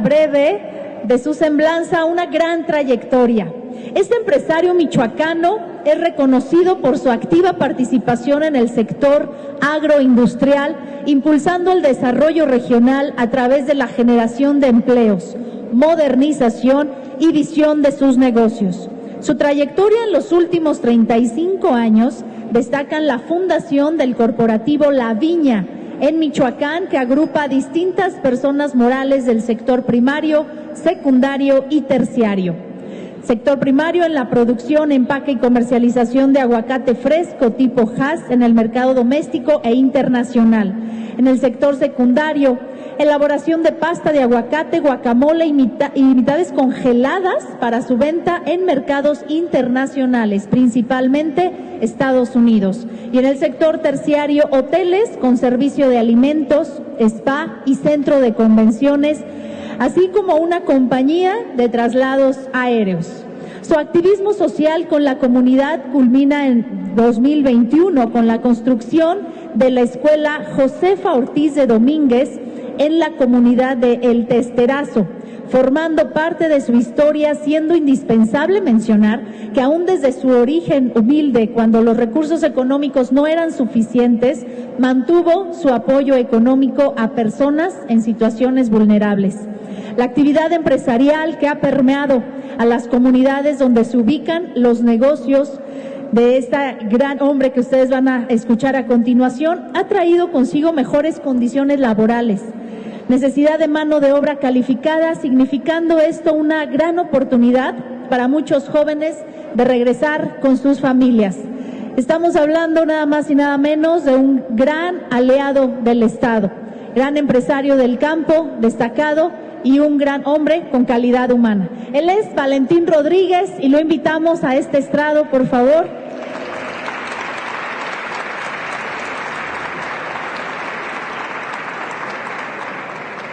breve de su semblanza una gran trayectoria. Este empresario michoacano es reconocido por su activa participación en el sector agroindustrial, impulsando el desarrollo regional a través de la generación de empleos, modernización y visión de sus negocios. Su trayectoria en los últimos 35 años destacan la fundación del corporativo La Viña, en Michoacán que agrupa a distintas personas morales del sector primario, secundario y terciario. Sector primario en la producción, empaque y comercialización de aguacate fresco tipo Hass en el mercado doméstico e internacional. En el sector secundario, elaboración de pasta de aguacate, guacamole y, mitades congeladas para su venta en mercados internacionales, principalmente Estados Unidos. Y en el sector terciario, hoteles con servicio de alimentos, spa y centro de convenciones, así como una compañía de traslados aéreos. Su activismo social con la comunidad culmina en 2021 con la construcción de la escuela Josefa Ortiz de Domínguez en la comunidad de El Testerazo, formando parte de su historia, siendo indispensable mencionar que aún desde su origen humilde, cuando los recursos económicos no eran suficientes, mantuvo su apoyo económico a personas en situaciones vulnerables. La actividad empresarial que ha permeado a las comunidades donde se ubican los negocios de este gran hombre que ustedes van a escuchar a continuación ha traído consigo mejores condiciones laborales, necesidad de mano de obra calificada, significando esto una gran oportunidad para muchos jóvenes de regresar con sus familias. Estamos hablando nada más y nada menos de un gran aliado del Estado, gran empresario del campo, destacado y un gran hombre con calidad humana. Él es Valentín Rodríguez y lo invitamos a este estrado, por favor.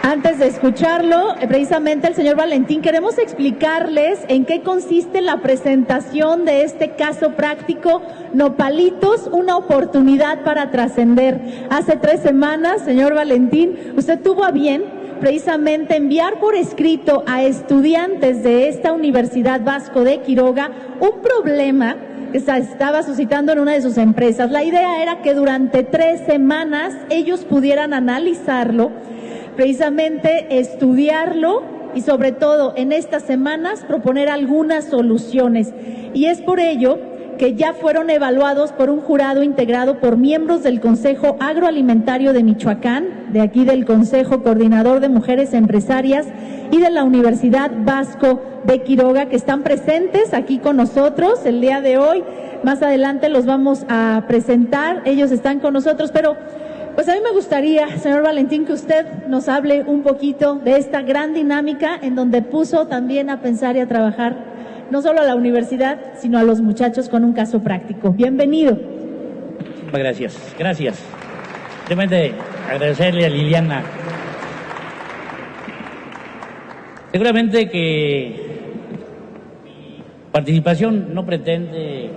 Antes de escucharlo, eh, precisamente el señor Valentín, queremos explicarles en qué consiste la presentación de este caso práctico Nopalitos, una oportunidad para trascender. Hace tres semanas, señor Valentín, usted tuvo a bien precisamente enviar por escrito a estudiantes de esta Universidad Vasco de Quiroga un problema que se estaba suscitando en una de sus empresas. La idea era que durante tres semanas ellos pudieran analizarlo precisamente estudiarlo y sobre todo en estas semanas proponer algunas soluciones. Y es por ello que ya fueron evaluados por un jurado integrado por miembros del Consejo Agroalimentario de Michoacán, de aquí del Consejo Coordinador de Mujeres Empresarias y de la Universidad Vasco de Quiroga, que están presentes aquí con nosotros el día de hoy. Más adelante los vamos a presentar, ellos están con nosotros, pero pues a mí me gustaría, señor Valentín, que usted nos hable un poquito de esta gran dinámica en donde puso también a pensar y a trabajar no solo a la universidad, sino a los muchachos con un caso práctico. Bienvenido. Muchas gracias, gracias. Simplemente agradecerle a Liliana. Seguramente que mi participación no pretende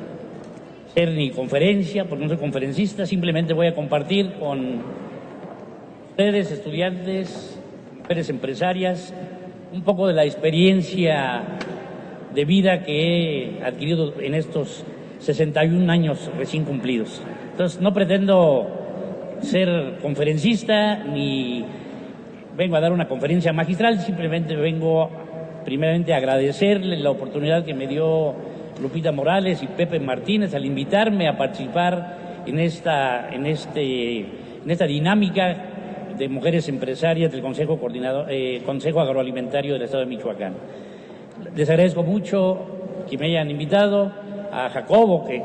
ni conferencia, porque no soy conferencista, simplemente voy a compartir con ustedes, estudiantes, mujeres empresarias, un poco de la experiencia de vida que he adquirido en estos 61 años recién cumplidos. Entonces, no pretendo ser conferencista ni vengo a dar una conferencia magistral, simplemente vengo primeramente a agradecerle la oportunidad que me dio Lupita Morales y Pepe Martínez al invitarme a participar en esta, en este, en esta dinámica de mujeres empresarias del Consejo, eh, Consejo Agroalimentario del Estado de Michoacán. Les agradezco mucho que me hayan invitado, a Jacobo, que,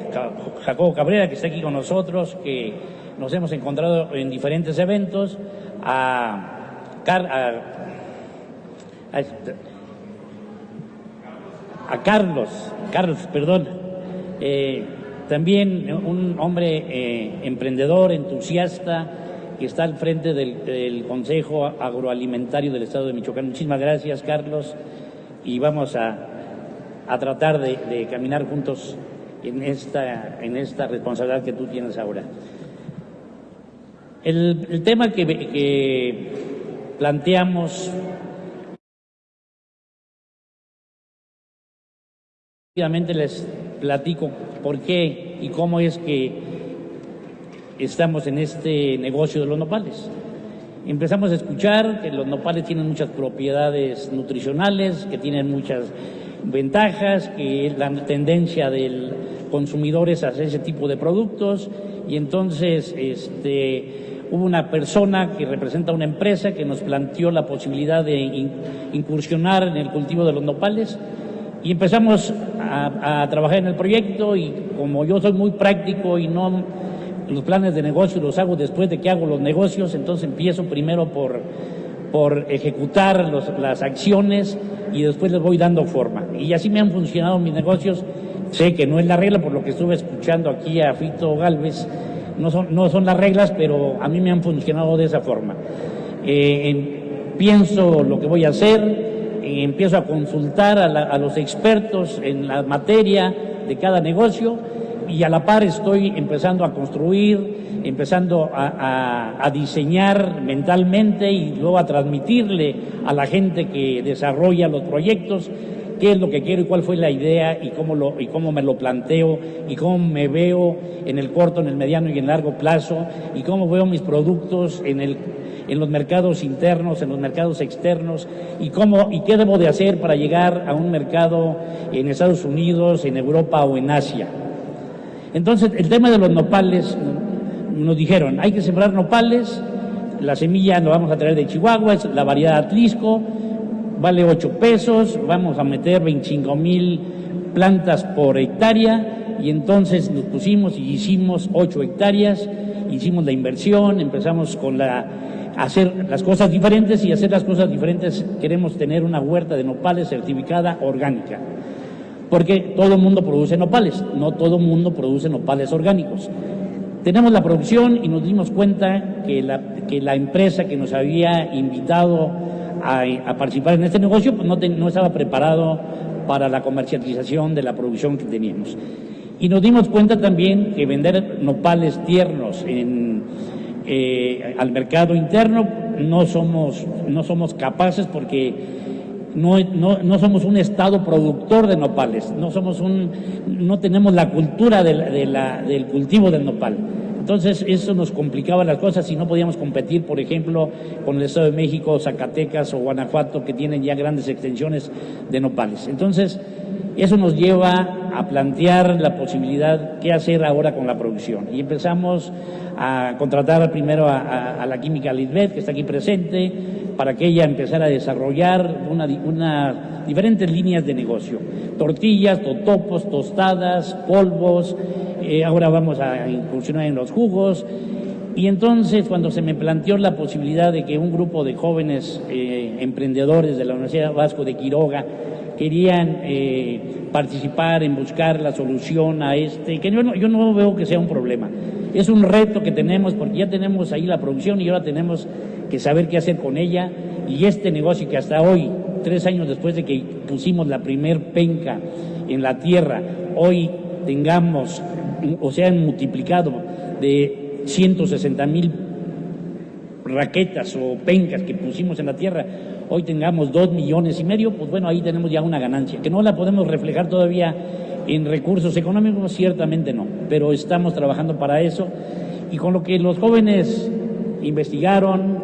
Jacobo Cabrera, que está aquí con nosotros, que nos hemos encontrado en diferentes eventos, a, Carlos, Carlos, perdón, eh, también un hombre eh, emprendedor, entusiasta, que está al frente del, Consejo Agroalimentario del Estado de Michoacán. Muchísimas gracias, Carlos, y vamos a, a tratar de, caminar juntos en esta, en esta responsabilidad que tú tienes ahora. El, el tema que, que planteamos Rápidamente les platico por qué y cómo es que estamos en este negocio de los nopales. Empezamos a escuchar que los nopales tienen muchas propiedades nutricionales, que tienen muchas ventajas, que la tendencia del consumidor es hacer ese tipo de productos. Y entonces este, hubo una persona que representa una empresa que nos planteó la posibilidad de incursionar en el cultivo de los nopales. Y empezamos a, trabajar en el proyecto y como yo soy muy práctico y no los planes de negocio los hago después de que hago los negocios, entonces empiezo primero por, por ejecutar las acciones y después les voy dando forma. Y así me han funcionado mis negocios. Sé que no es la regla, por lo que estuve escuchando aquí a Fito Galvez, no son, no son las reglas, pero a mí me han funcionado de esa forma. Eh, pienso lo que voy a hacer, empiezo a consultar a, los expertos en la materia de cada negocio y a la par estoy empezando a construir, empezando a, diseñar mentalmente y luego a transmitirle a la gente que desarrolla los proyectos qué es lo que quiero y cuál fue la idea y cómo, lo, y cómo me lo planteo y cómo me veo en el corto, en el mediano y en largo plazo y cómo veo mis productos en el en los mercados internos, en los mercados externos y cómo y qué debo de hacer para llegar a un mercado en Estados Unidos, en Europa o en Asia. Entonces, el tema de los nopales, nos dijeron, hay que sembrar nopales, la semilla lo vamos a traer de Chihuahua, es la variedad Atlisco, vale 8 pesos, vamos a meter 25 mil plantas por hectárea y entonces nos pusimos y hicimos 8 hectáreas, hicimos la inversión, empezamos con la hacer las cosas diferentes y hacer las cosas diferentes queremos tener una huerta de nopales certificada orgánica. Porque todo el mundo produce nopales, no todo el mundo produce nopales orgánicos. Tenemos la producción y nos dimos cuenta que la, que la empresa que nos había invitado a, participar en este negocio pues no, no estaba preparado para la comercialización de la producción que teníamos. Y nos dimos cuenta también que vender nopales tiernos en, eh, al mercado interno, no somos, no somos capaces porque no, no, somos un estado productor de nopales, no, somos un, no tenemos la cultura de la, del cultivo del nopal. Entonces eso nos complicaba las cosas y no podíamos competir, por ejemplo, con el Estado de México, Zacatecas o Guanajuato, que tienen ya grandes extensiones de nopales. Entonces, eso nos lleva a plantear la posibilidad qué hacer ahora con la producción. Y empezamos a contratar primero a, la química Lisbeth, que está aquí presente, para que ella empezara a desarrollar una, diferentes líneas de negocio. Tortillas, totopos, tostadas, polvos, eh, ahora vamos a incursionar en los jugos. Y entonces cuando se me planteó la posibilidad de que un grupo de jóvenes eh, emprendedores de la Universidad Vasco de Quiroga querían eh, participar en buscar la solución a este, que yo no, yo no veo que sea un problema. Es un reto que tenemos porque ya tenemos ahí la producción y ahora tenemos que saber qué hacer con ella y este negocio que hasta hoy, tres años después de que pusimos la primer penca en la tierra, hoy tengamos, o sea, multiplicado de 160 mil raquetas o pencas que pusimos en la tierra, hoy tengamos dos millones y medio, pues bueno, ahí tenemos ya una ganancia, que no la podemos reflejar todavía en recursos económicos, ciertamente no, pero estamos trabajando para eso y con lo que los jóvenes investigaron,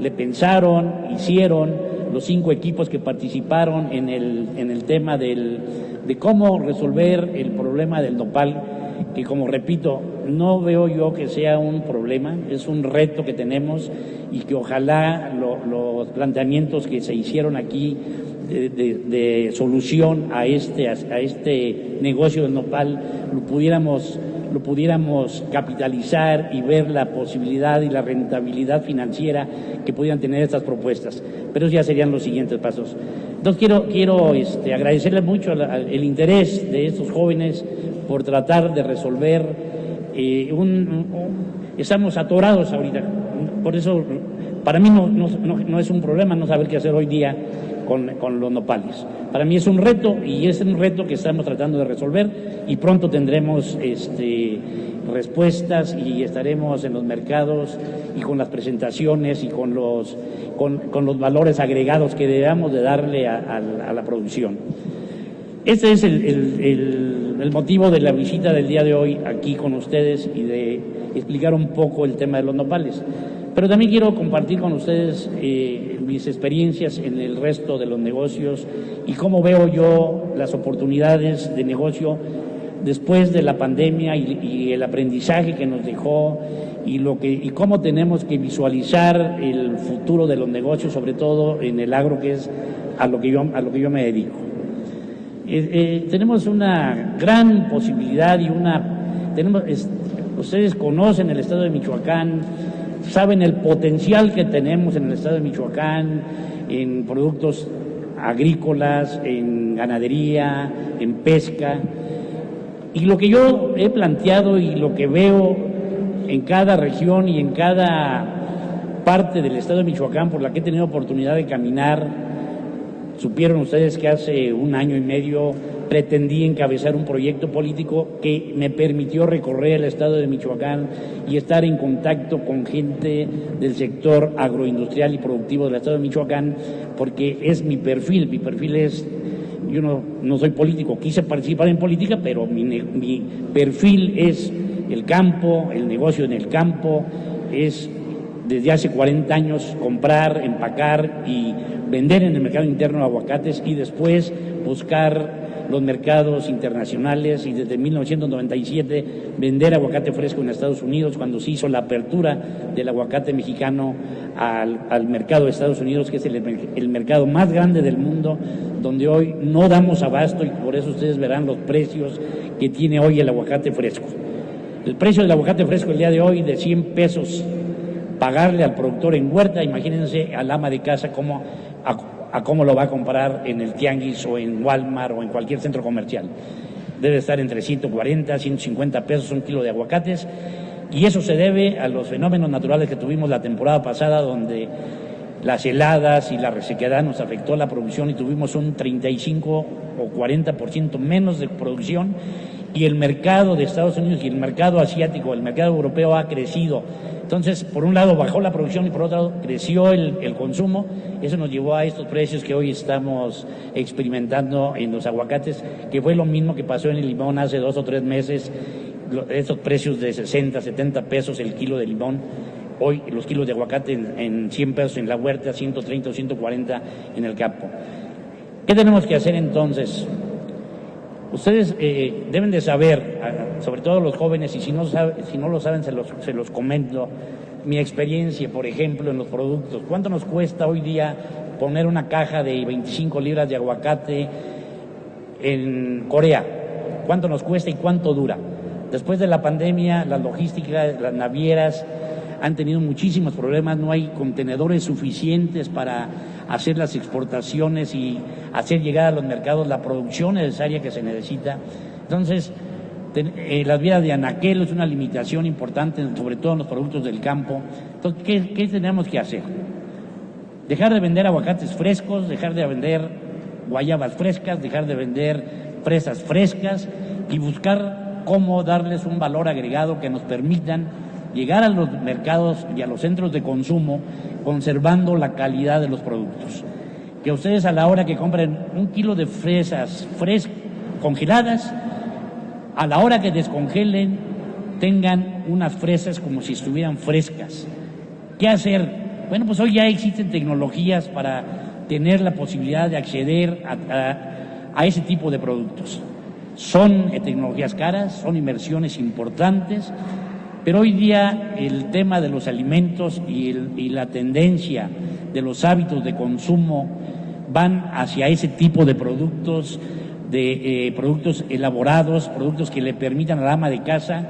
le pensaron, hicieron, los cinco equipos que participaron en el, en el tema del, de cómo resolver el problema del nopal, que como repito, no veo yo que sea un problema, es un reto que tenemos y que ojalá los planteamientos que se hicieron aquí de, solución a este, a este negocio del nopal lo pudiéramos, lo pudiéramos capitalizar y ver la posibilidad y la rentabilidad financiera que pudieran tener estas propuestas. Pero ya serían los siguientes pasos. Entonces quiero, quiero este, agradecerle mucho el interés de estos jóvenes por tratar de resolver eh, un, estamos atorados ahorita. Por eso, para mí no, es un problema no saber qué hacer hoy día con, los nopales. Para mí es un reto y es un reto que estamos tratando de resolver y pronto tendremos este, respuestas y estaremos en los mercados y con las presentaciones y con los, con, los valores agregados que debamos de darle a la producción. Este es el, motivo de la visita del día de hoy aquí con ustedes y de explicar un poco el tema de los nopales. Pero también quiero compartir con ustedes eh, mis experiencias en el resto de los negocios y cómo veo yo las oportunidades de negocio después de la pandemia y, el aprendizaje que nos dejó y, lo que, y cómo tenemos que visualizar el futuro de los negocios, sobre todo en el agro, que es a lo que yo, a lo que yo me dedico. Eh, eh, tenemos una gran posibilidad y una... Tenemos, ustedes conocen el estado de Michoacán, saben el potencial que tenemos en el estado de Michoacán en productos agrícolas, en ganadería, en pesca. Y lo que yo he planteado y lo que veo en cada región y en cada parte del estado de Michoacán por la que he tenido oportunidad de caminar, supieron ustedes que hace un año y medio pretendí encabezar un proyecto político que me permitió recorrer el estado de Michoacán y estar en contacto con gente del sector agroindustrial y productivo del estado de Michoacán, porque es mi perfil, mi perfil es yo no, no soy político, quise participar en política, pero mi, mi perfil es el campo, el negocio en el campo, es desde hace 40 años comprar, empacar y vender en el mercado interno aguacates y después buscar los mercados internacionales y desde 1997 vender aguacate fresco en Estados Unidos cuando se hizo la apertura del aguacate mexicano al, mercado de Estados Unidos, que es el, mercado más grande del mundo, donde hoy no damos abasto y por eso ustedes verán los precios que tiene hoy el aguacate fresco. El precio del aguacate fresco el día de hoy de 100 pesos pagarle al productor en huerta, imagínense al ama de casa cómo a cómo lo va a comprar en el Tianguis o en Walmart o en cualquier centro comercial. Debe estar entre 140, 150 pesos un kilo de aguacates y eso se debe a los fenómenos naturales que tuvimos la temporada pasada donde las heladas y la resequedad nos afectó la producción y tuvimos un 35 o 40% menos de producción y el mercado de Estados Unidos y el mercado asiático, el mercado europeo ha crecido entonces, por un lado bajó la producción y por otro lado creció el, consumo. Eso nos llevó a estos precios que hoy estamos experimentando en los aguacates, que fue lo mismo que pasó en el limón hace dos o tres meses. Estos precios de 60, 70 pesos el kilo de limón. Hoy los kilos de aguacate en, 100 pesos en la huerta, 130 o 140 en el campo. ¿Qué tenemos que hacer entonces? Ustedes eh, deben de saber, sobre todo los jóvenes, y si no, si no lo saben se los, se los comento, mi experiencia, por ejemplo, en los productos. ¿Cuánto nos cuesta hoy día poner una caja de 25 libras de aguacate en Corea? ¿Cuánto nos cuesta y cuánto dura? Después de la pandemia, las logísticas, las navieras han tenido muchísimos problemas, no hay contenedores suficientes para hacer las exportaciones y hacer llegar a los mercados la producción necesaria que se necesita. Entonces, eh, las vías de anaquel es una limitación importante, sobre todo en los productos del campo. Entonces, ¿qué, ¿qué tenemos que hacer? Dejar de vender aguacates frescos, dejar de vender guayabas frescas, dejar de vender fresas frescas y buscar cómo darles un valor agregado que nos permitan llegar a los mercados y a los centros de consumo conservando la calidad de los productos. Que ustedes a la hora que compren un kilo de fresas frescas, congeladas, a la hora que descongelen, tengan unas fresas como si estuvieran frescas. ¿Qué hacer? Bueno, pues hoy ya existen tecnologías para tener la posibilidad de acceder a, a ese tipo de productos. Son tecnologías caras, son inversiones importantes, pero hoy día el tema de los alimentos y, la tendencia de los hábitos de consumo van hacia ese tipo de productos, de eh, productos elaborados, productos que le permitan a la ama de casa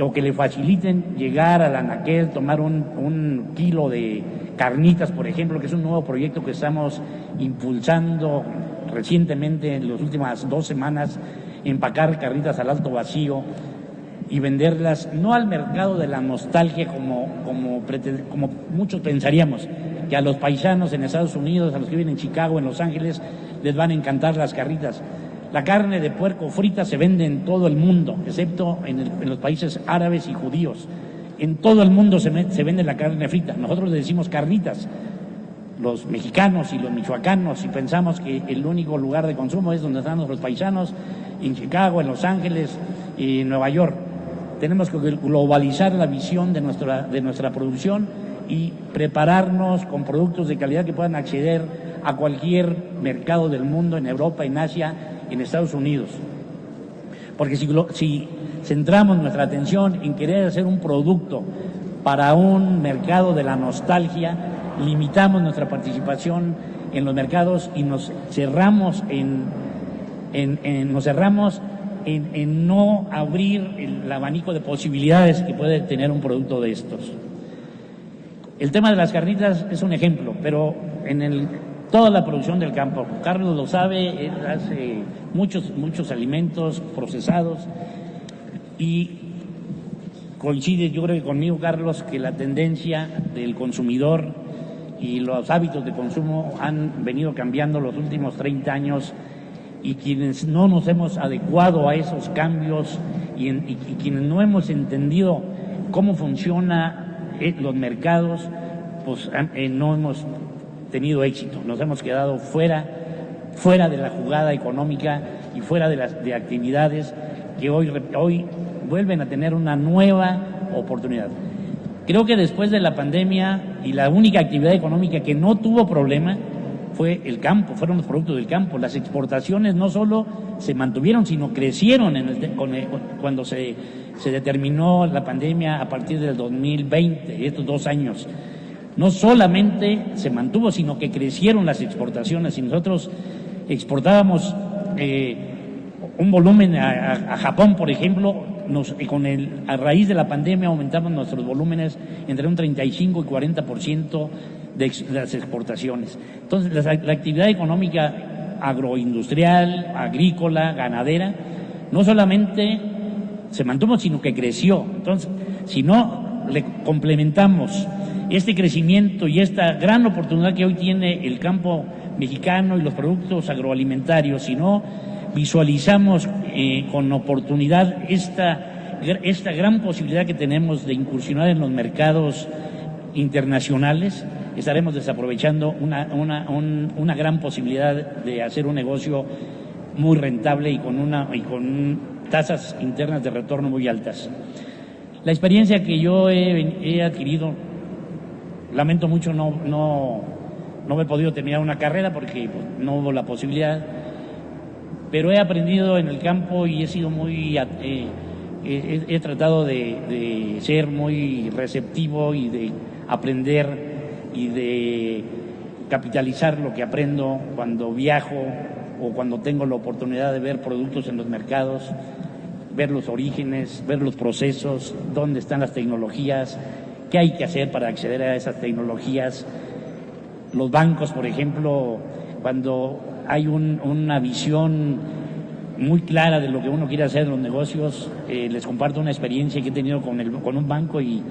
o que le faciliten llegar a la anaquel, tomar un, un kilo de carnitas, por ejemplo, que es un nuevo proyecto que estamos impulsando recientemente en las últimas dos semanas, empacar carnitas al alto vacío y venderlas no al mercado de la nostalgia como, como, como muchos pensaríamos, que a los paisanos en Estados Unidos, a los que viven en Chicago, en Los Ángeles, les van a encantar las carritas. La carne de puerco frita se vende en todo el mundo, excepto en, los países árabes y judíos. En todo el mundo se, se, vende la carne frita. Nosotros le decimos carnitas. los mexicanos y los michoacanos y pensamos que el único lugar de consumo es donde están nuestros paisanos, en Chicago, en Los Ángeles y en Nueva York. Tenemos que globalizar la visión de nuestra, de nuestra producción y prepararnos con productos de calidad que puedan acceder a cualquier mercado del mundo, en Europa, en Asia, en Estados Unidos. Porque si, centramos nuestra atención en querer hacer un producto para un mercado de la nostalgia, limitamos nuestra participación en los mercados y nos cerramos en, en, nos cerramos en, en, no abrir el abanico de posibilidades que puede tener un producto de estos. El tema de las carnitas es un ejemplo, pero en el, toda la producción del campo, Carlos lo sabe, hace muchos, muchos alimentos procesados y coincide, yo creo que conmigo, Carlos, que la tendencia del consumidor y los hábitos de consumo han venido cambiando los últimos 30 años y quienes no nos hemos adecuado a esos cambios y, quienes no hemos entendido cómo funcionan eh, los mercados, pues eh, no hemos tenido éxito, nos hemos quedado fuera, fuera de la jugada económica y fuera de las de actividades que hoy, hoy vuelven a tener una nueva oportunidad. Creo que después de la pandemia y la única actividad económica que no tuvo problema fue el campo, fueron los productos del campo. Las exportaciones no solo se mantuvieron, sino crecieron el, cuando se, se determinó la pandemia a partir del 2020, estos dos años. No solamente se mantuvo, sino que crecieron las exportaciones. Y nosotros exportábamos eh, un volumen a, Japón, por ejemplo, con a raíz de la pandemia aumentamos nuestros volúmenes entre un 35 y 40% de, de las exportaciones. Entonces, la actividad económica agroindustrial, agrícola, ganadera, no solamente se mantuvo, sino que creció. Entonces, si no le complementamos este crecimiento y esta gran oportunidad que hoy tiene el campo mexicano y los productos agroalimentarios, si no visualizamos eh, con oportunidad esta, esta gran posibilidad que tenemos de incursionar en los mercados internacionales, estaremos desaprovechando una, una, una gran posibilidad de hacer un negocio muy rentable y con, una, y con tasas internas de retorno muy altas. La experiencia que yo he, adquirido, lamento mucho no, no, no he podido terminar una carrera porque pues, no hubo la posibilidad, pero he aprendido en el campo y he sido muy, eh, he, tratado de, ser muy receptivo y de aprender y de capitalizar lo que aprendo cuando viajo o cuando tengo la oportunidad de ver productos en los mercados, ver los orígenes, ver los procesos, dónde están las tecnologías, qué hay que hacer para acceder a esas tecnologías. Los bancos, por ejemplo, cuando hay una visión muy clara de lo que uno quiere hacer en los negocios. Eh, les comparto una experiencia que he tenido con, un banco y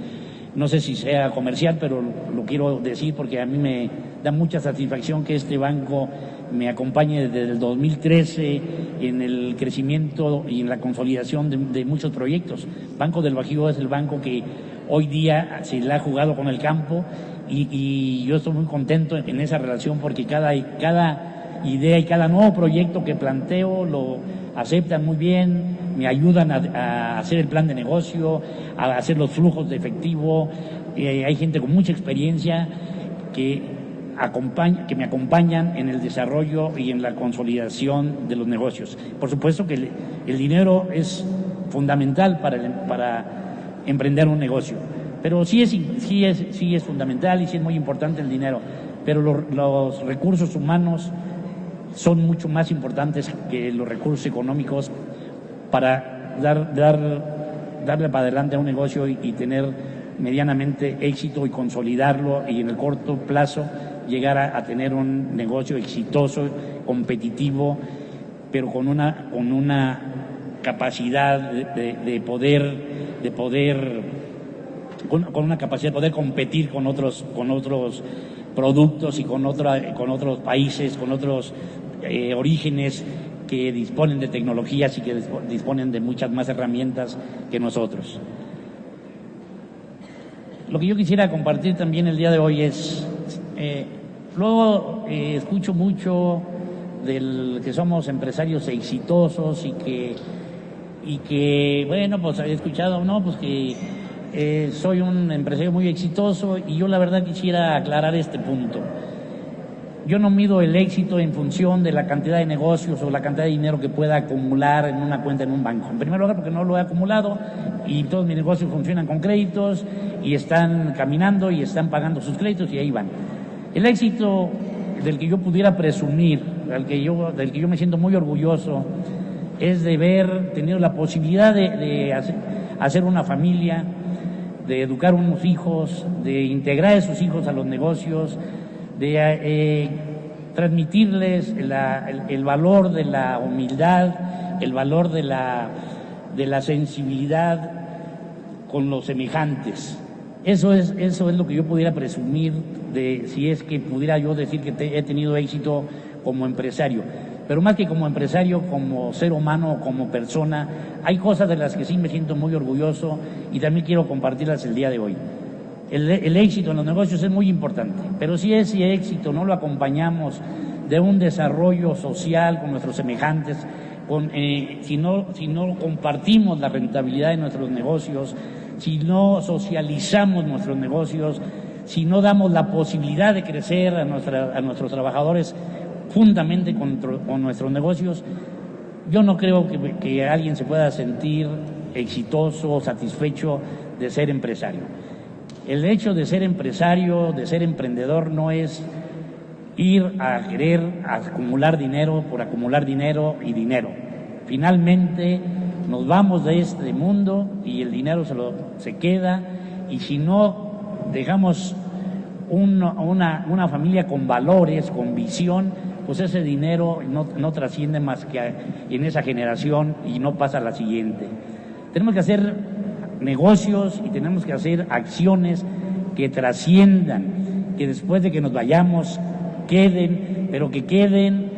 no sé si sea comercial, pero lo quiero decir porque a mí me da mucha satisfacción que este banco me acompañe desde el 2013 en el crecimiento y en la consolidación de, muchos proyectos. Banco del Bajío es el banco que hoy día se le ha jugado con el campo y, yo estoy muy contento en esa relación porque cada, cada idea y cada nuevo proyecto que planteo lo aceptan muy bien, me ayudan a, hacer el plan de negocio, a hacer los flujos de efectivo. Eh, hay gente con mucha experiencia que, que me acompañan en el desarrollo y en la consolidación de los negocios. Por supuesto que el, dinero es fundamental para, para emprender un negocio, pero sí es, sí, es, sí es fundamental y sí es muy importante el dinero, pero los recursos humanos son mucho más importantes que los recursos económicos para dar, dar, darle para adelante a un negocio y, tener medianamente éxito y consolidarlo y en el corto plazo llegar a, tener un negocio exitoso, competitivo, pero con una, con una capacidad de, poder, de poder, con, una capacidad de poder competir con otros, con otros productos y con, otra, con otros países, con otros eh, orígenes que disponen de tecnologías y que disponen de muchas más herramientas que nosotros. Lo que yo quisiera compartir también el día de hoy es, eh, Luego eh, escucho mucho del que somos empresarios exitosos y que, y que bueno, pues he escuchado, no, pues que eh, soy un empresario muy exitoso y yo la verdad quisiera aclarar este punto. Yo no mido el éxito en función de la cantidad de negocios o la cantidad de dinero que pueda acumular en una cuenta en un banco. En primer lugar, porque no lo he acumulado y todos mis negocios funcionan con créditos y están caminando y están pagando sus créditos y ahí van. El éxito del que yo pudiera presumir, del que yo, del que yo me siento muy orgulloso, es de haber tenido la posibilidad de, hacer, una familia, de educar unos hijos, de integrar a esos hijos a los negocios, de eh, transmitirles el, valor de la humildad, el valor de la, de la sensibilidad con los semejantes. Eso es, eso es lo que yo pudiera presumir de si es que pudiera yo decir que he tenido éxito como empresario. Pero más que como empresario, como ser humano, como persona, hay cosas de las que sí me siento muy orgulloso y también quiero compartirlas el día de hoy. El, éxito en los negocios es muy importante, pero si ese éxito no lo acompañamos de un desarrollo social con nuestros semejantes, con, eh, si, no, si no compartimos la rentabilidad de nuestros negocios, si no socializamos nuestros negocios, si no damos la posibilidad de crecer a, nuestros trabajadores juntamente con, con, nuestros negocios, yo no creo que, que alguien se pueda sentir exitoso o satisfecho de ser empresario. El hecho de ser empresario, de ser emprendedor, no es ir a querer acumular dinero por acumular dinero y dinero. Finalmente nos vamos de este mundo y el dinero se, lo, se queda y si no dejamos una, una, familia con valores, con visión, pues ese dinero no, no trasciende más que en esa generación y no pasa a la siguiente. Tenemos que hacer negocios y tenemos que hacer acciones que trasciendan, que después de que nos vayamos queden, pero que queden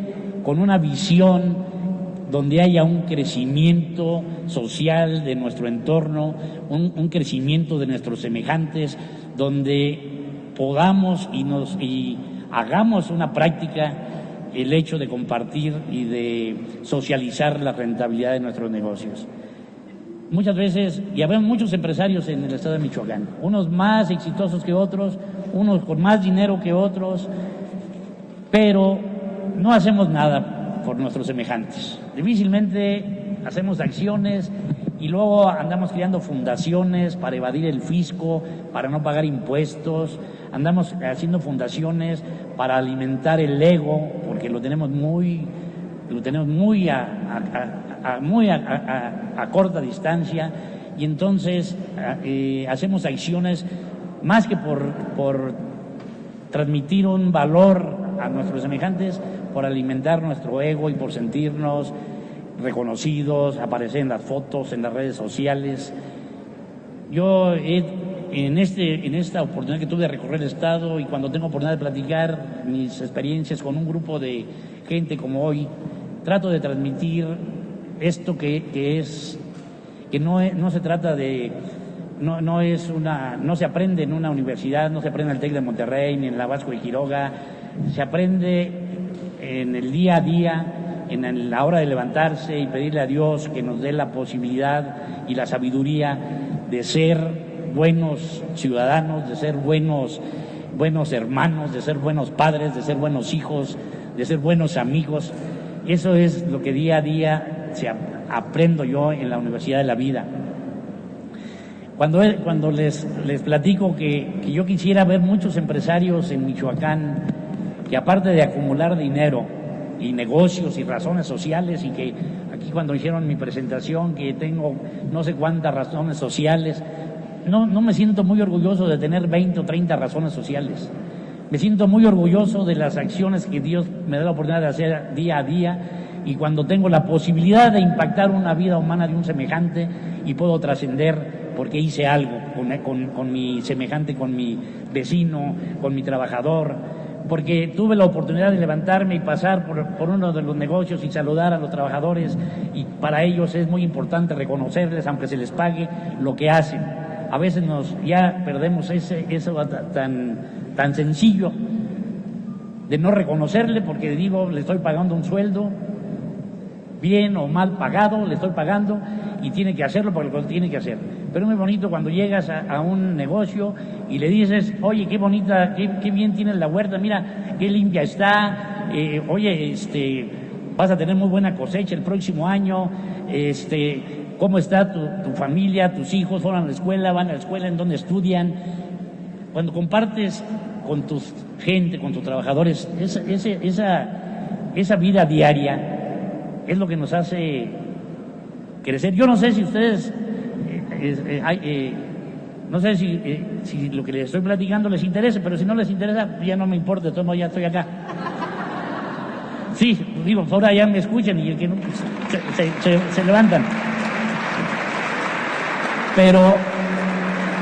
con una visión donde haya un crecimiento social de nuestro entorno, un, crecimiento de nuestros semejantes, donde podamos y nos y hagamos una práctica el hecho de compartir y de socializar la rentabilidad de nuestros negocios muchas veces, y habemos muchos empresarios en el estado de Michoacán, unos más exitosos que otros, unos con más dinero que otros, pero no hacemos nada por nuestros semejantes. Difícilmente hacemos acciones y luego andamos creando fundaciones para evadir el fisco, para no pagar impuestos, andamos haciendo fundaciones para alimentar el ego, porque lo tenemos muy, lo tenemos muy a, muy a, corta distancia. Y entonces eh, hacemos acciones más que por, por transmitir un valor a nuestros semejantes, por alimentar nuestro ego y por sentirnos reconocidos, aparecer en las fotos, en las redes sociales. Yo en, este, en esta oportunidad que tuve de recorrer el Estado y cuando tengo oportunidad de platicar mis experiencias con un grupo de gente como hoy, trato de transmitir esto que, que es, que no, no se trata de, no, no, es una, no se aprende en una universidad, no se aprende en el TEC de Monterrey, ni en la Vasco de Quiroga, se aprende en el día a día, en la hora de levantarse y pedirle a Dios que nos dé la posibilidad y la sabiduría de ser buenos ciudadanos, de ser buenos, buenos hermanos, de ser buenos padres, de ser buenos hijos, de ser buenos amigos. Eso es lo que día a día se aprendo yo en la Universidad de la Vida. Cuando, cuando les, les platico que, que yo quisiera ver muchos empresarios en Michoacán que aparte de acumular dinero y negocios y razones sociales y que aquí cuando hicieron mi presentación que tengo no sé cuántas razones sociales, no, no me siento muy orgulloso de tener 20 o 30 razones sociales. Me siento muy orgulloso de las acciones que Dios me da la oportunidad de hacer día a día y cuando tengo la posibilidad de impactar una vida humana de un semejante y puedo trascender porque hice algo con, mi semejante, con mi vecino, con mi trabajador, porque tuve la oportunidad de levantarme y pasar por, uno de los negocios y saludar a los trabajadores y para ellos es muy importante reconocerles, aunque se les pague, lo que hacen. A veces nos ya perdemos ese, eso tan, tan sencillo de no reconocerle porque digo, le estoy pagando un sueldo, bien o mal pagado, le estoy pagando y tiene que hacerlo porque lo tiene que hacer. Pero es muy bonito cuando llegas a, un negocio y le dices, oye, qué bonita, qué, bien tienes la huerta, mira, qué limpia está, eh, oye, este, vas a tener muy buena cosecha el próximo año, este, cómo está tu, familia, tus hijos, van a la escuela, van a la escuela, en donde estudian. Cuando compartes con tu gente, con tus trabajadores, esa, esa, esa vida diaria, es lo que nos hace crecer. Yo no sé si ustedes, eh, eh, eh, no sé si, si, lo que les estoy platicando les interesa, pero si no les interesa, ya no me importa, de todos modos ya estoy acá. Sí, digo, ahora ya me escuchan y que no, se, levantan. Pero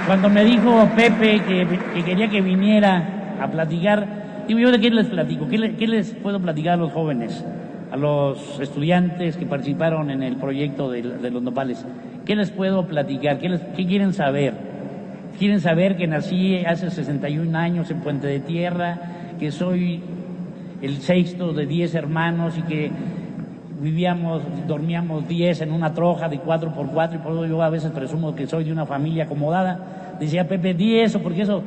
cuando me dijo Pepe que, quería que viniera a platicar, digo, ¿yo de qué les platico? ¿Qué, qué les puedo platicar a los jóvenes? a los estudiantes que participaron en el proyecto de, los nopales. ¿Qué les puedo platicar? ¿Qué, ¿Qué, quieren saber? ¿Quieren saber que nací hace 61 años en Puente de Tierra, que soy el sexto de 10 hermanos y que vivíamos, dormíamos 10 en una troja de 4 por 4 y por eso yo a veces presumo que soy de una familia acomodada? Decía Pepe, di eso, porque eso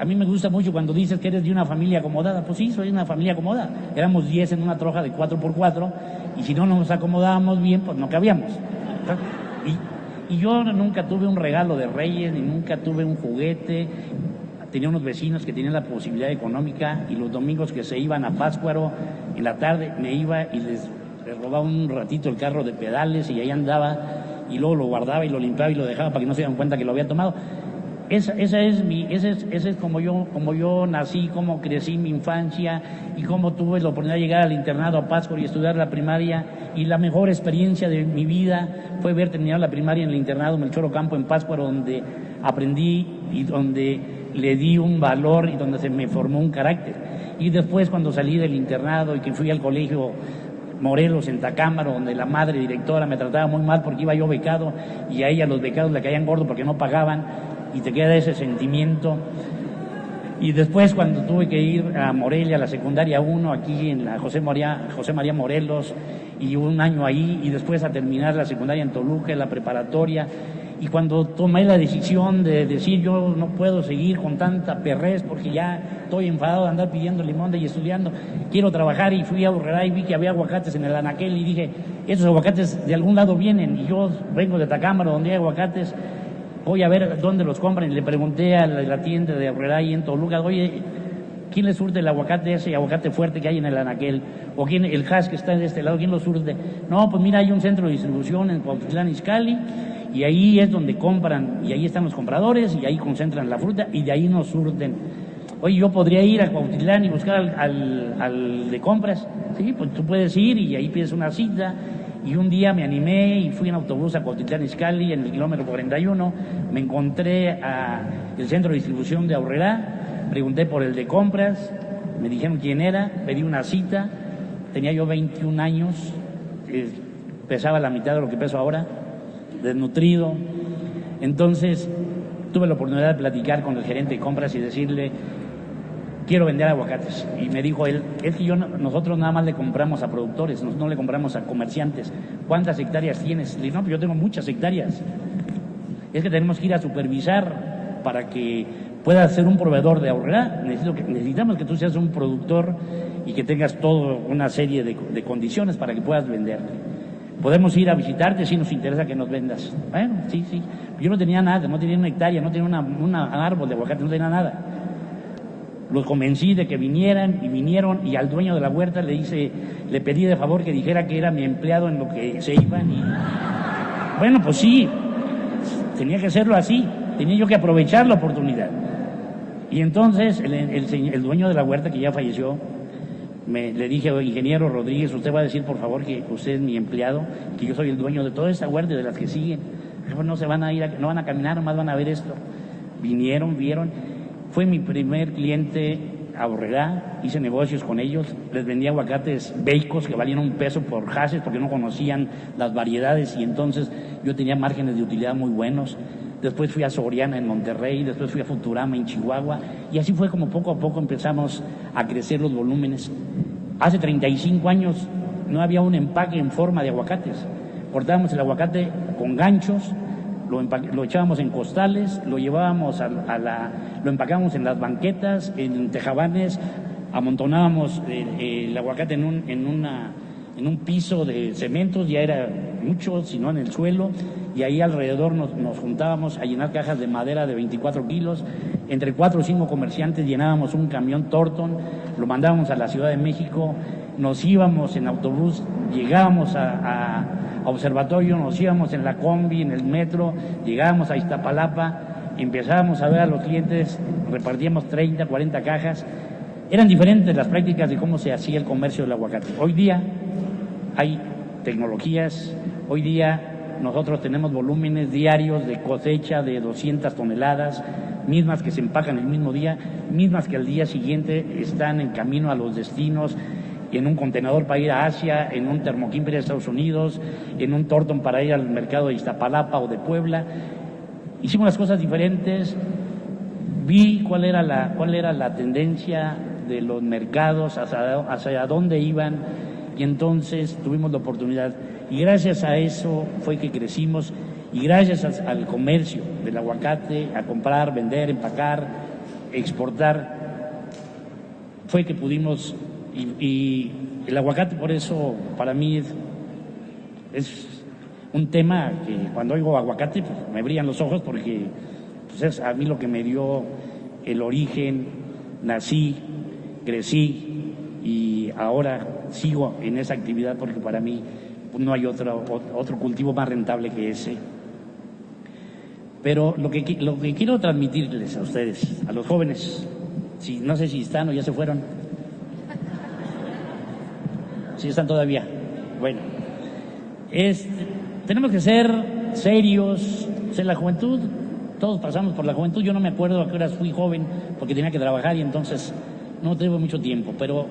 a mí me gusta mucho cuando dices que eres de una familia acomodada. Pues sí, soy de una familia acomodada. Éramos 10 en una troja de 4x4 y si no nos acomodábamos bien, pues no cabíamos. Y, y yo nunca tuve un regalo de reyes, ni nunca tuve un juguete. Tenía unos vecinos que tenían la posibilidad económica y los domingos que se iban a Páscuaro en la tarde me iba y les, robaba un ratito el carro de pedales y ahí andaba y luego lo guardaba y lo limpiaba y lo dejaba para que no se dieran cuenta que lo había tomado. Esa, esa, es mi, ese es, ese es como yo, como yo nací, como crecí mi infancia y cómo tuve la oportunidad de llegar al internado a Pascua y estudiar la primaria. Y la mejor experiencia de mi vida fue ver terminado la primaria en el internado Melchor Campo en Pascua, donde aprendí y donde le di un valor y donde se me formó un carácter. Y después cuando salí del internado y que fui al colegio Morelos, en Tacámaro, donde la madre directora me trataba muy mal porque iba yo becado y a ella los becados le caían gordos porque no pagaban y te queda ese sentimiento. Y después cuando tuve que ir a Morelia, a la secundaria 1, aquí en la José María, José María Morelos, y un año ahí, y después a terminar la secundaria en Toluca, la preparatoria, y cuando tomé la decisión de decir yo no puedo seguir con tanta perrez porque ya estoy enfadado de andar pidiendo limón y estudiando, quiero trabajar y fui a Urrera y vi que había aguacates en el anaquel y dije, esos aguacates de algún lado vienen y yo vengo de Tacámaro donde hay aguacates voy a ver dónde los compran. Y le pregunté a la, tienda de Aurrera y en Toluca, oye, ¿quién le surte el aguacate ese aguacate fuerte que hay en el anaquel? ¿O quién, el hash que está de este lado, quién lo surte? No, pues mira, hay un centro de distribución en Cuautitlán Izcalli y ahí es donde compran, y ahí están los compradores y ahí concentran la fruta y de ahí nos surten. Oye, yo podría ir a Cuautitlán y buscar al, al, al de compras. Sí, pues tú puedes ir y ahí pides una cita y un día me animé y fui en autobús a Cotitlán Iscali en el kilómetro 41, me encontré a el centro de distribución de Aurrera, pregunté por el de compras, me dijeron quién era, pedí una cita, tenía yo 21 años, eh, pesaba la mitad de lo que peso ahora, desnutrido, entonces tuve la oportunidad de platicar con el gerente de compras y decirle, quiero vender aguacates. Y me dijo él, es que yo, nosotros nada más le compramos a productores, no, le compramos a comerciantes. ¿Cuántas hectáreas tienes? Le dije, no, pues yo tengo muchas hectáreas. Es que tenemos que ir a supervisar para que puedas ser un proveedor de ahorrar. necesitamos que tú seas un productor y que tengas toda una serie de, condiciones para que puedas vender. Podemos ir a visitarte si nos interesa que nos vendas. Bueno, sí, sí. Yo no tenía nada, no tenía una hectárea, no tenía una, una árbol de aguacate, no tenía nada. Los convencí de que vinieran y vinieron y al dueño de la huerta le hice, le pedí de favor que dijera que era mi empleado en lo que se iban y bueno, pues sí, tenía que hacerlo así, tenía yo que aprovechar la oportunidad. Y entonces el, el, dueño de la huerta que ya falleció, me, le dije, ingeniero Rodríguez, usted va a decir por favor que usted es mi empleado, que yo soy el dueño de toda esta huerta y de las que siguen. No se van a ir, no van a caminar, nomás van a ver esto. Vinieron, vieron fue mi primer cliente a Borregá, hice negocios con ellos, les vendía aguacates beicos que valían un peso por haces porque no conocían las variedades y entonces yo tenía márgenes de utilidad muy buenos. Después fui a Soriana en Monterrey, después fui a Futurama en Chihuahua y así fue como poco a poco empezamos a crecer los volúmenes. Hace 35 años no había un empaque en forma de aguacates. Cortábamos el aguacate con ganchos, lo, echábamos en costales, lo llevábamos a, la, lo empacábamos en las banquetas, en tejabanes, amontonábamos el, aguacate en un, en, una, en un piso de cementos, ya era mucho, sino en el suelo, y ahí alrededor nos, nos, juntábamos a llenar cajas de madera de 24 kilos, entre cuatro o cinco comerciantes llenábamos un camión Torton, lo mandábamos a la Ciudad de México, nos íbamos en autobús, llegábamos a, observatorio, nos íbamos en la combi, en el metro, llegábamos a Iztapalapa, empezábamos a ver a los clientes, repartíamos 30, 40 cajas. Eran diferentes las prácticas de cómo se hacía el comercio del aguacate. Hoy día hay tecnologías, hoy día nosotros tenemos volúmenes diarios de cosecha de 200 toneladas, mismas que se empacan el mismo día, mismas que al día siguiente están en camino a los destinos en un contenedor para ir a Asia, en un termoquín de Estados Unidos, en un tortón para ir al mercado de Iztapalapa o de Puebla. Hicimos las cosas diferentes, vi cuál era la, cuál era la tendencia de los mercados, hacia, hacia dónde iban, y entonces tuvimos la oportunidad. Y gracias a eso fue que crecimos, y gracias al comercio del aguacate, a comprar, vender, empacar, exportar, fue que pudimos y, el aguacate, por eso, para mí es, un tema que cuando oigo aguacate pues, me brillan los ojos porque pues, es a mí lo que me dio el origen, nací, crecí y ahora sigo en esa actividad porque para mí no hay otro, otro cultivo más rentable que ese. Pero lo que, lo que quiero transmitirles a ustedes, a los jóvenes, si, no sé si están o ya se fueron, están todavía. Bueno, es, tenemos que ser serios, ser la juventud, todos pasamos por la juventud, yo no me acuerdo a qué horas fui joven porque tenía que trabajar y entonces no tengo mucho tiempo, pero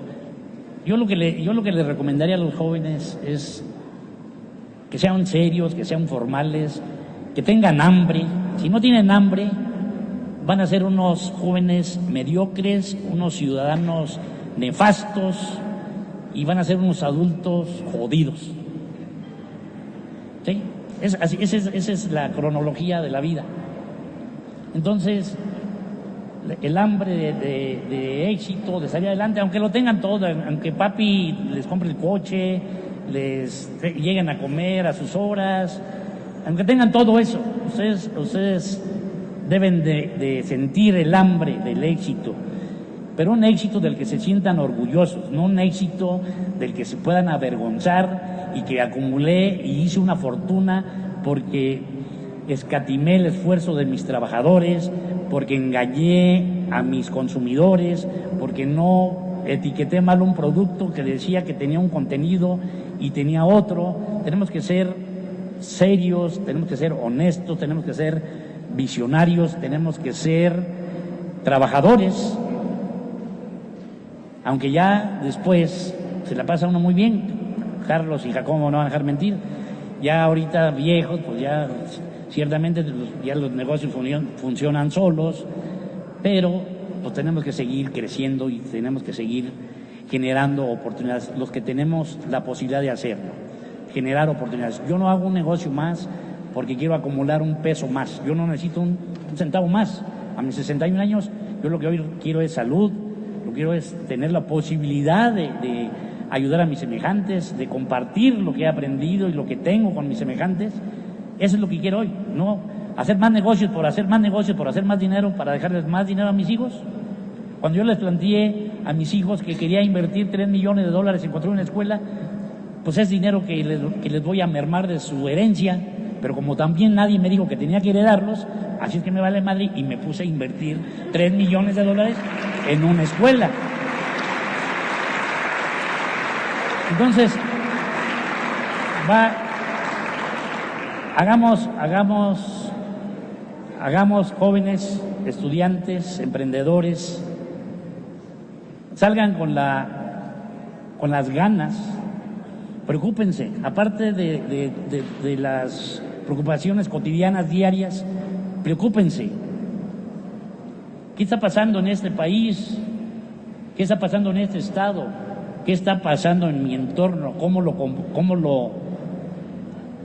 yo lo que le, yo lo que les recomendaría a los jóvenes es que sean serios, que sean formales, que tengan hambre. Si no tienen hambre, van a ser unos jóvenes mediocres, unos ciudadanos nefastos, y van a ser unos adultos jodidos. ¿Sí? Esa, es, la cronología de la vida. Entonces, el hambre de, éxito, de salir adelante, aunque lo tengan todo, aunque papi les compre el coche, les lleguen a comer a sus horas, aunque tengan todo eso, ustedes, ustedes deben de sentir el hambre del éxito, pero un éxito del que se sientan orgullosos, no un éxito del que se puedan avergonzar y que acumulé y hice una fortuna porque escatimé el esfuerzo de mis trabajadores, porque engañé a mis consumidores, porque no etiqueté mal un producto que decía que tenía un contenido y tenía otro. Tenemos que ser serios, tenemos que ser honestos, tenemos que ser visionarios, tenemos que ser trabajadores aunque ya después se la pasa uno muy bien, Carlos y Jacobo no van a dejar mentir, ya ahorita viejos, pues ya ciertamente ya los negocios funcionan solos, pero pues tenemos que seguir creciendo y tenemos que seguir generando oportunidades, los que tenemos la posibilidad de hacerlo, generar oportunidades. Yo no hago un negocio más porque quiero acumular un peso más, yo no necesito un, un centavo más. A mis 61 años, yo lo que hoy quiero es salud, quiero es tener la posibilidad de, ayudar a mis semejantes, de compartir lo que he aprendido y lo que tengo con mis semejantes. Eso es lo que quiero hoy, no hacer más negocios por hacer más negocios, por hacer más dinero, para dejarles más dinero a mis hijos. Cuando yo les planteé a mis hijos que quería invertir 3 millones de dólares en construir una escuela, pues es dinero que les, que les voy a mermar de su herencia, pero como también nadie me dijo que tenía que heredarlos, así es que me vale madre y me puse a invertir 3 millones de dólares en una escuela. Entonces, va, hagamos, hagamos, hagamos jóvenes, estudiantes, emprendedores, salgan con, la, con las ganas, preocúpense, aparte de, de las preocupaciones cotidianas, diarias, preocúpense. ¿Qué está pasando en este país? ¿Qué está pasando en este estado? ¿Qué está pasando en mi entorno? ¿Cómo lo, cómo lo,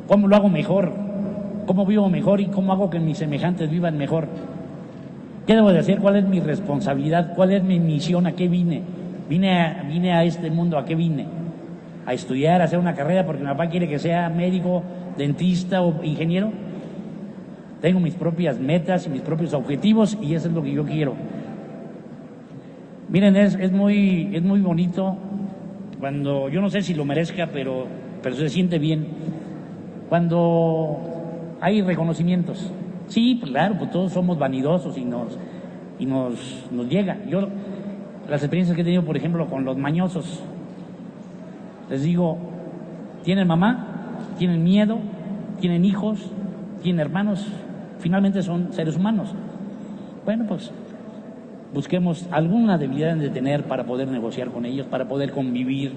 cómo lo hago mejor? ¿Cómo vivo mejor y cómo hago que mis semejantes vivan mejor? ¿Qué debo de hacer? ¿Cuál es mi responsabilidad? ¿Cuál es mi misión? ¿A qué vine? Vine a, vine a este mundo, ¿a qué vine? A estudiar, a hacer una carrera porque mi papá quiere que sea médico, dentista o ingeniero. Tengo mis propias metas y mis propios objetivos y eso es lo que yo quiero. Miren, es, es, muy, es muy bonito cuando, yo no sé si lo merezca, pero, pero se siente bien, cuando hay reconocimientos. Sí, pues claro, pues todos somos vanidosos y nos, y nos, nos llega. Yo, las experiencias que he tenido, por ejemplo, con los mañosos, les digo, tienen mamá, tienen miedo, tienen hijos, tienen hermanos, finalmente son seres humanos. Bueno, pues busquemos alguna debilidad de tener para poder negociar con ellos, para poder convivir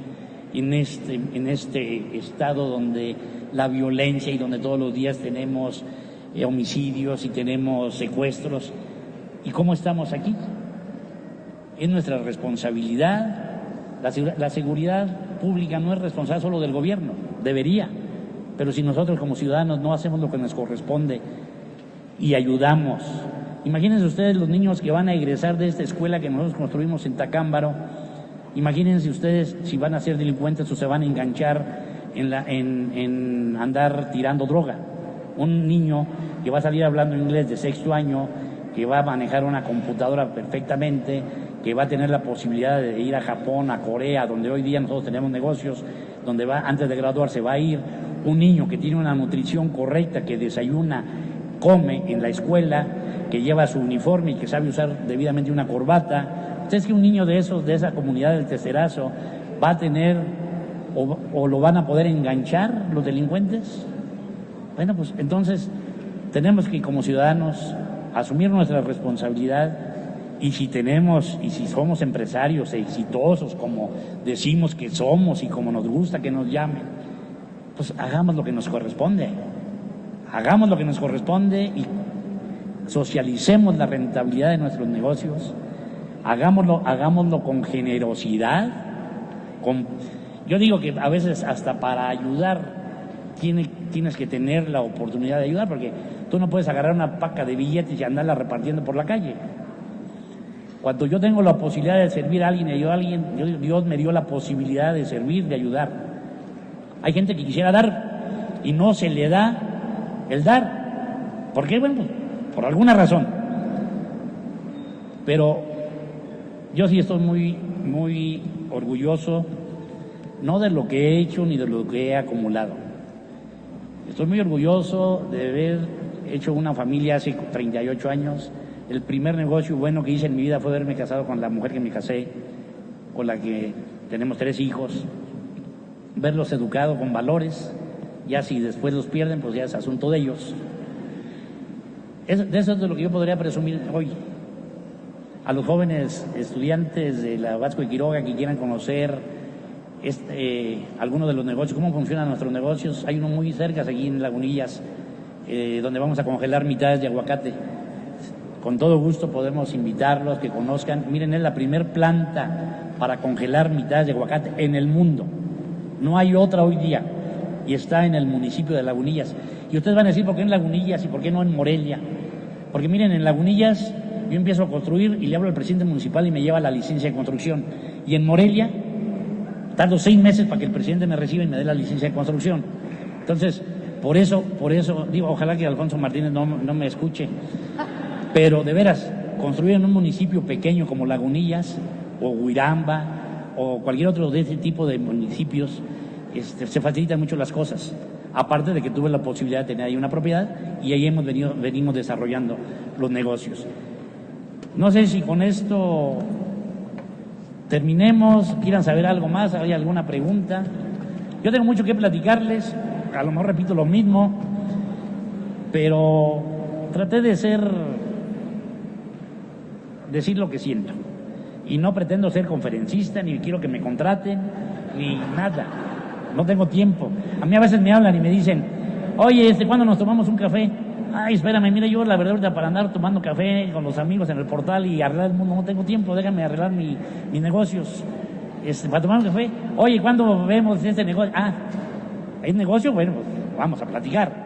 en este, en este estado donde la violencia y donde todos los días tenemos eh, homicidios y tenemos secuestros. ¿Y cómo estamos aquí? Es nuestra responsabilidad. La, la seguridad pública no es responsable solo del gobierno, debería. Pero si nosotros como ciudadanos no hacemos lo que nos corresponde y ayudamos Imagínense ustedes los niños que van a egresar de esta escuela que nosotros construimos en Tacámbaro. Imagínense ustedes si van a ser delincuentes o se van a enganchar en, en, en andar tirando droga. Un niño que va a salir hablando inglés de sexto año, que va a manejar una computadora perfectamente, que va a tener la posibilidad de ir a Japón, a Corea, donde hoy día nosotros tenemos negocios, donde va antes de graduarse va a ir un niño que tiene una nutrición correcta, que desayuna, come en la escuela, que lleva su uniforme y que sabe usar debidamente una corbata. ¿Ustedes que un niño de esos, de esa comunidad del Testerazo, va a tener o, lo van a poder enganchar los delincuentes? Bueno, pues entonces tenemos que como ciudadanos asumir nuestra responsabilidad y si tenemos y si somos empresarios exitosos como decimos que somos y como nos gusta que nos llamen, pues hagamos lo que nos corresponde. Hagamos lo que nos corresponde y socialicemos la rentabilidad de nuestros negocios, hagámoslo, hagámoslo con generosidad, con, yo digo que a veces hasta para ayudar tienes que tener la oportunidad de ayudar, porque tú no puedes agarrar una paca de billetes y andarla repartiendo por la calle. Cuando yo tengo la posibilidad de servir a alguien y a alguien, Dios me dio la posibilidad de servir, de ayudar. Hay gente que quisiera dar y no se le da el dar. ¿Por qué? Bueno, pues, por alguna razón. Pero yo sí estoy muy, muy orgulloso, no de lo que he hecho ni de lo que he acumulado. Estoy muy orgulloso de haber hecho una familia hace 38 años. El primer negocio bueno que hice en mi vida fue haberme casado con la mujer que me casé, con la que tenemos tres hijos, verlos educados con valores, ya si después los pierden, pues ya es asunto de ellos de eso es de lo que yo podría presumir hoy. A los jóvenes estudiantes de la Vasco de Quiroga que quieran conocer este, algunos de los negocios, cómo funcionan nuestros negocios. Hay uno muy cerca, aquí en Lagunillas, eh, donde vamos a congelar mitades de aguacate. Con todo gusto podemos invitarlos que conozcan. Miren, es la primer planta para congelar mitades de aguacate en el mundo. No hay otra hoy día y está en el municipio de Lagunillas. Y ustedes van a decir, ¿por qué en Lagunillas y por qué no en Morelia? Porque miren, en Lagunillas yo empiezo a construir y le hablo al presidente municipal y me lleva la licencia de construcción. Y en Morelia tardo seis meses para que el presidente me reciba y me dé la licencia de construcción. Entonces, por eso, por eso, digo, ojalá que Alfonso Martínez no, no me escuche. Pero de veras, construir en un municipio pequeño como Lagunillas o Huiramba o cualquier otro de ese tipo de municipios, este, se facilitan mucho las cosas aparte de que tuve la posibilidad de tener ahí una propiedad y ahí hemos venido, venimos desarrollando los negocios. No sé si con esto terminemos, quieran saber algo más, hay alguna pregunta. Yo tengo mucho que platicarles, a lo mejor repito lo mismo, pero traté de ser, decir lo que siento. Y no pretendo ser conferencista, ni quiero que me contraten, ni nada. No tengo tiempo. A mí a veces me hablan y me dicen, oye, este, ¿cuándo nos tomamos un café? Ay, espérame, mira, yo la verdad para andar tomando café con los amigos en el portal y arreglar el mundo no tengo tiempo, déjame arreglar mi, mis negocios. Este, para tomar un café, oye, ¿cuándo vemos este negocio? Ah, ¿hay negocio? Bueno, pues vamos a platicar.